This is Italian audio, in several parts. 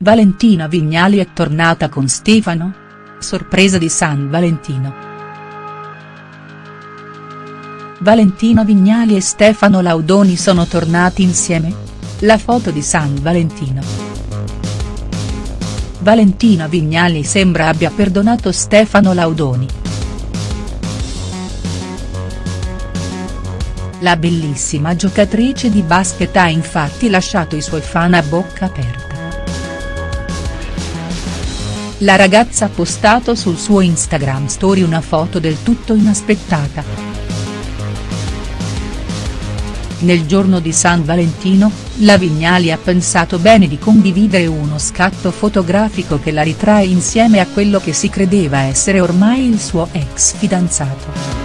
Valentina Vignali è tornata con Stefano? Sorpresa di San Valentino. Valentina Vignali e Stefano Laudoni sono tornati insieme? La foto di San Valentino. Valentina Vignali sembra abbia perdonato Stefano Laudoni. La bellissima giocatrice di basket ha infatti lasciato i suoi fan a bocca aperta. La ragazza ha postato sul suo Instagram story una foto del tutto inaspettata. Nel giorno di San Valentino, la Vignali ha pensato bene di condividere uno scatto fotografico che la ritrae insieme a quello che si credeva essere ormai il suo ex fidanzato.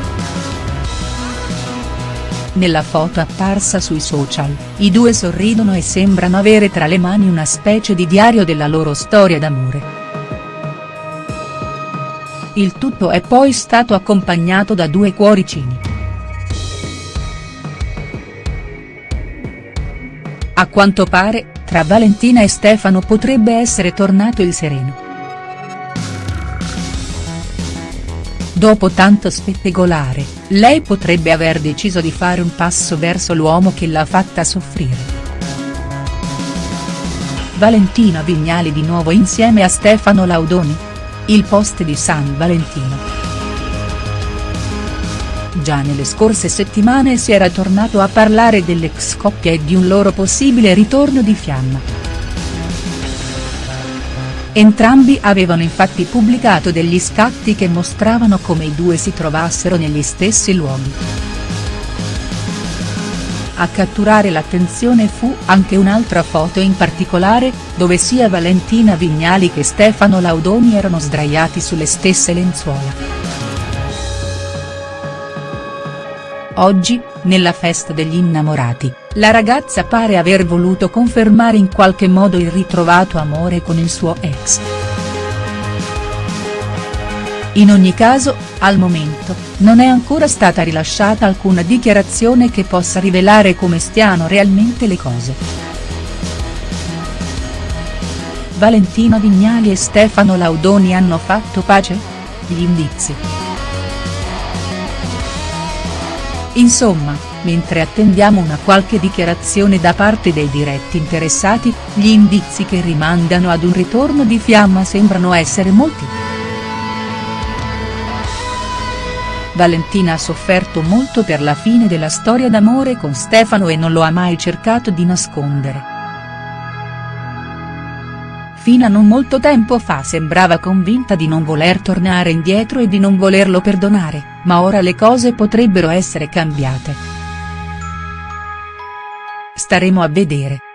Nella foto apparsa sui social, i due sorridono e sembrano avere tra le mani una specie di diario della loro storia d'amore. Il tutto è poi stato accompagnato da due cuoricini. A quanto pare, tra Valentina e Stefano potrebbe essere tornato il sereno. Dopo tanto spettegolare, lei potrebbe aver deciso di fare un passo verso l'uomo che l'ha fatta soffrire. Valentina Vignali di nuovo insieme a Stefano Laudoni? Il post di San Valentino. Già nelle scorse settimane si era tornato a parlare dell'ex coppia e di un loro possibile ritorno di fiamma. Entrambi avevano infatti pubblicato degli scatti che mostravano come i due si trovassero negli stessi luoghi. A catturare l'attenzione fu anche un'altra foto in particolare, dove sia Valentina Vignali che Stefano Laudoni erano sdraiati sulle stesse lenzuola. Oggi, nella festa degli innamorati, la ragazza pare aver voluto confermare in qualche modo il ritrovato amore con il suo ex. In ogni caso, al momento, non è ancora stata rilasciata alcuna dichiarazione che possa rivelare come stiano realmente le cose. Valentino Vignali e Stefano Laudoni hanno fatto pace? Gli indizi. Insomma, mentre attendiamo una qualche dichiarazione da parte dei diretti interessati, gli indizi che rimandano ad un ritorno di fiamma sembrano essere molti. Valentina ha sofferto molto per la fine della storia d'amore con Stefano e non lo ha mai cercato di nascondere. Fino a non molto tempo fa sembrava convinta di non voler tornare indietro e di non volerlo perdonare, ma ora le cose potrebbero essere cambiate. Staremo a vedere.